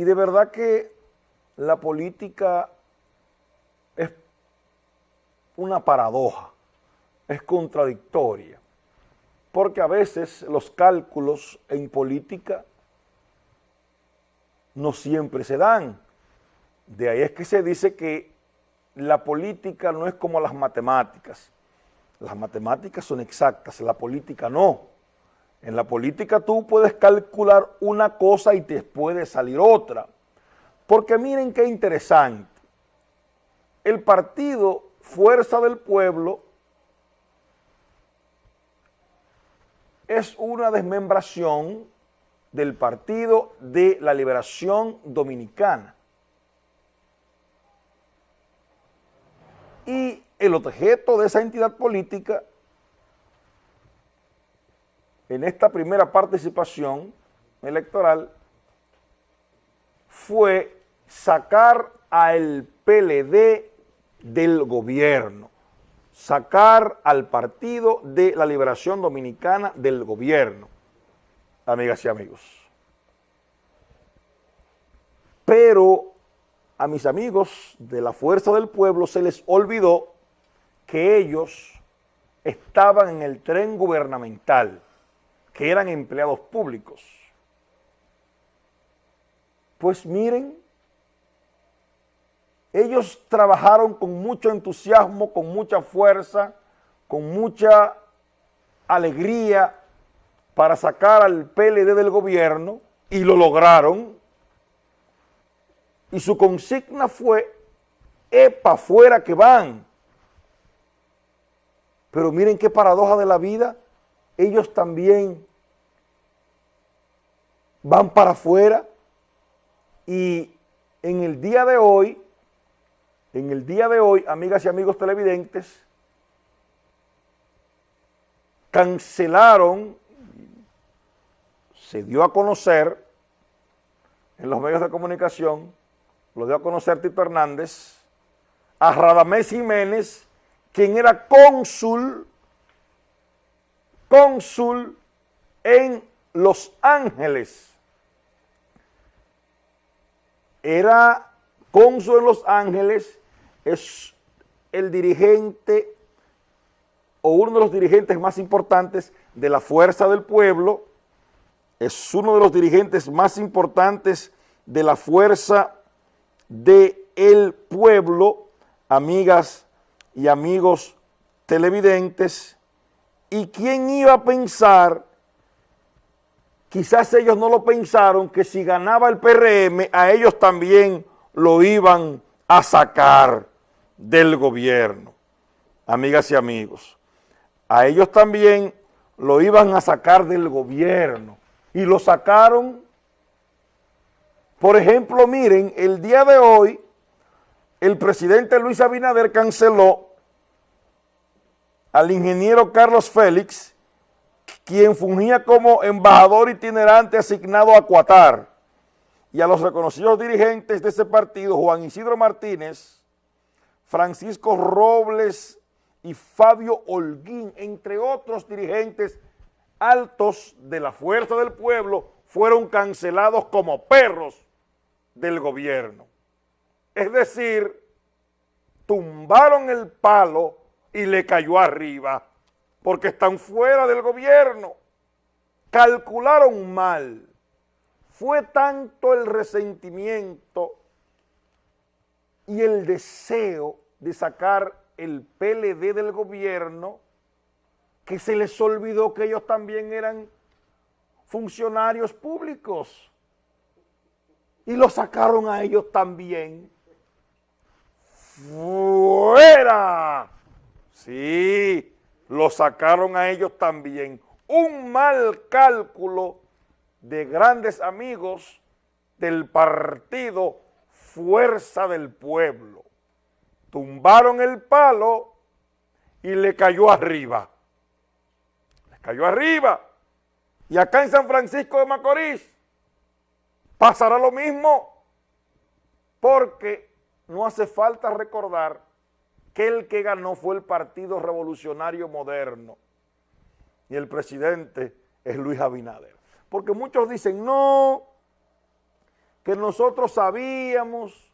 Y de verdad que la política es una paradoja, es contradictoria, porque a veces los cálculos en política no siempre se dan. De ahí es que se dice que la política no es como las matemáticas. Las matemáticas son exactas, la política no. En la política tú puedes calcular una cosa y te puede salir otra. Porque miren qué interesante. El partido Fuerza del Pueblo es una desmembración del Partido de la Liberación Dominicana. Y el objeto de esa entidad política en esta primera participación electoral fue sacar al PLD del gobierno, sacar al Partido de la Liberación Dominicana del gobierno, amigas y amigos. Pero a mis amigos de la Fuerza del Pueblo se les olvidó que ellos estaban en el tren gubernamental, que eran empleados públicos. Pues miren, ellos trabajaron con mucho entusiasmo, con mucha fuerza, con mucha alegría para sacar al PLD del gobierno y lo lograron. Y su consigna fue, epa, fuera que van. Pero miren qué paradoja de la vida, ellos también van para afuera. Y en el día de hoy, en el día de hoy, amigas y amigos televidentes, cancelaron, se dio a conocer en los medios de comunicación, lo dio a conocer Tito Hernández, a Radamés Jiménez, quien era cónsul, cónsul en Los Ángeles. Era cónsul en Los Ángeles, es el dirigente o uno de los dirigentes más importantes de la Fuerza del Pueblo, es uno de los dirigentes más importantes de la Fuerza del Pueblo, amigas y amigos televidentes, y quién iba a pensar, quizás ellos no lo pensaron, que si ganaba el PRM, a ellos también lo iban a sacar del gobierno. Amigas y amigos, a ellos también lo iban a sacar del gobierno y lo sacaron. Por ejemplo, miren, el día de hoy el presidente Luis Abinader canceló al ingeniero Carlos Félix, quien fungía como embajador itinerante asignado a Cuatar, y a los reconocidos dirigentes de ese partido, Juan Isidro Martínez, Francisco Robles y Fabio Holguín, entre otros dirigentes altos de la Fuerza del Pueblo, fueron cancelados como perros del gobierno. Es decir, tumbaron el palo y le cayó arriba, porque están fuera del gobierno. Calcularon mal. Fue tanto el resentimiento y el deseo de sacar el PLD del gobierno que se les olvidó que ellos también eran funcionarios públicos y lo sacaron a ellos también. ¡Fuera! Lo sacaron a ellos también. Un mal cálculo de grandes amigos del partido Fuerza del Pueblo. Tumbaron el palo y le cayó arriba. Le cayó arriba. Y acá en San Francisco de Macorís pasará lo mismo porque no hace falta recordar que el que ganó fue el Partido Revolucionario Moderno y el presidente es Luis Abinader. Porque muchos dicen, no, que nosotros sabíamos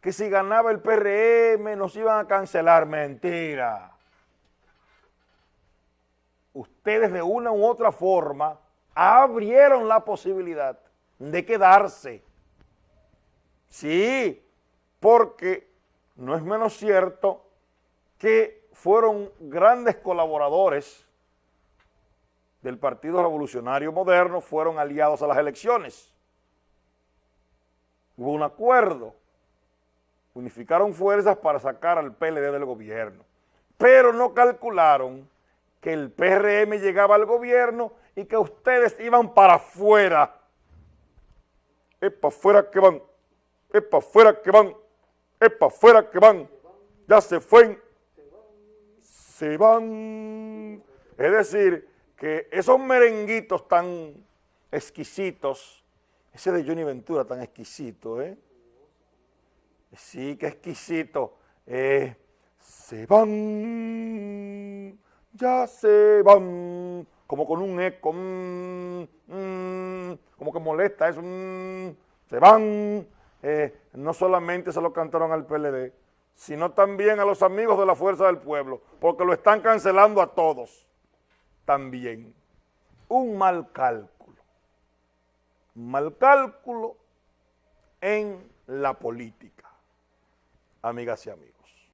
que si ganaba el PRM nos iban a cancelar. Mentira. Ustedes de una u otra forma abrieron la posibilidad de quedarse. Sí, porque no es menos cierto que fueron grandes colaboradores del Partido Revolucionario Moderno, fueron aliados a las elecciones. Hubo un acuerdo, unificaron fuerzas para sacar al PLD del gobierno, pero no calcularon que el PRM llegaba al gobierno y que ustedes iban para afuera. Es para afuera que van, es para afuera que van, es para afuera que van. Ya se fue, se van. Es decir, que esos merenguitos tan exquisitos, ese de Johnny Ventura tan exquisito, ¿eh? Sí, qué exquisito. Eh, se van, ya se van, como con un eco, mm, mm, como que molesta eso, se van. Eh, no solamente se lo cantaron al PLD, sino también a los amigos de la Fuerza del Pueblo, porque lo están cancelando a todos también. Un mal cálculo, mal cálculo en la política, amigas y amigos.